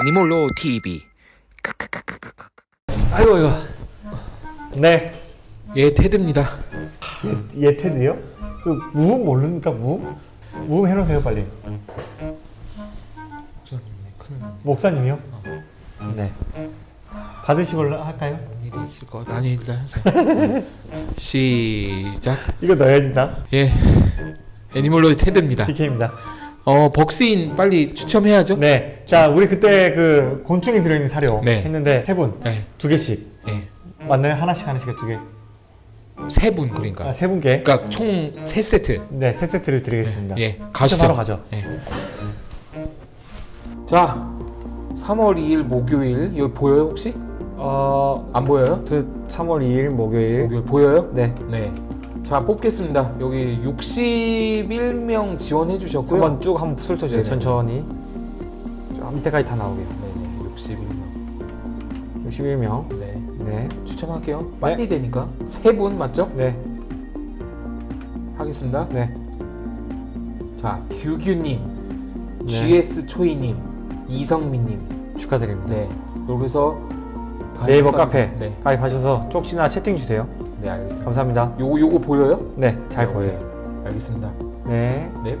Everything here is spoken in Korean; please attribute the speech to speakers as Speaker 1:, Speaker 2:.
Speaker 1: 애니몰로 TV
Speaker 2: 아이고 이거 네.
Speaker 1: 예 테드입니다.
Speaker 2: 얘 테드요? 그 무음 모르니까 무음? 무음 해놓으세요 빨리. 목사님이요? 네. 받으시걸로 할까요?
Speaker 1: 일이 있을 것 같아. 아니 일단 하세요. 시작.
Speaker 2: 이거 넣어야지 나.
Speaker 1: 예. 애니몰로 테드입니다.
Speaker 2: DK입니다
Speaker 1: 어 벅스인 빨리 추첨해야죠
Speaker 2: 네 자 우리 그때 그 곤충이 들어있는 사료
Speaker 1: 네.
Speaker 2: 했는데 세분두
Speaker 1: 네,
Speaker 2: 개씩
Speaker 1: 예.
Speaker 2: 맞나요? 하나씩 하나씩 두개세
Speaker 1: 세분 그러니까
Speaker 2: 아, 세 분께
Speaker 1: 그러니까 총 세 세트
Speaker 2: 네 세 세트를 드리겠습니다
Speaker 1: 예
Speaker 2: 추첨하러
Speaker 1: 가시죠
Speaker 2: 가죠
Speaker 1: 예. 자 3월 2일 목요일 여기 보여요 혹시?
Speaker 2: 어...
Speaker 1: 안 보여요?
Speaker 2: 3월 2일 목요일
Speaker 1: 목요일 보여요?
Speaker 2: 네
Speaker 1: 네. 자 뽑겠습니다. 여기 61명 지원해 주셨고요.
Speaker 2: 한번 쭉 한번 훑어주세요
Speaker 1: 네네.
Speaker 2: 천천히 저 밑에까지 다 나오게요
Speaker 1: 네네. 61명.
Speaker 2: 61명
Speaker 1: 네.
Speaker 2: 네
Speaker 1: 추첨할게요. 빨리 되니까 세 분 맞죠?
Speaker 2: 네,
Speaker 1: 하겠습니다.
Speaker 2: 네.
Speaker 1: 자 규규님,
Speaker 2: 네.
Speaker 1: GS 초이님, 이성민님.
Speaker 2: 축하드립니다.
Speaker 1: 네. 여기서
Speaker 2: 네이버
Speaker 1: 가입-
Speaker 2: 카페
Speaker 1: 네.
Speaker 2: 가입하셔서 쪽지나 채팅 주세요.
Speaker 1: 네 알겠습니다.
Speaker 2: 감사합니다.
Speaker 1: 요거 요거 보여요?
Speaker 2: 네, 잘
Speaker 1: 네,
Speaker 2: 보여요.
Speaker 1: 오케이. 알겠습니다.
Speaker 2: 네.
Speaker 1: 네.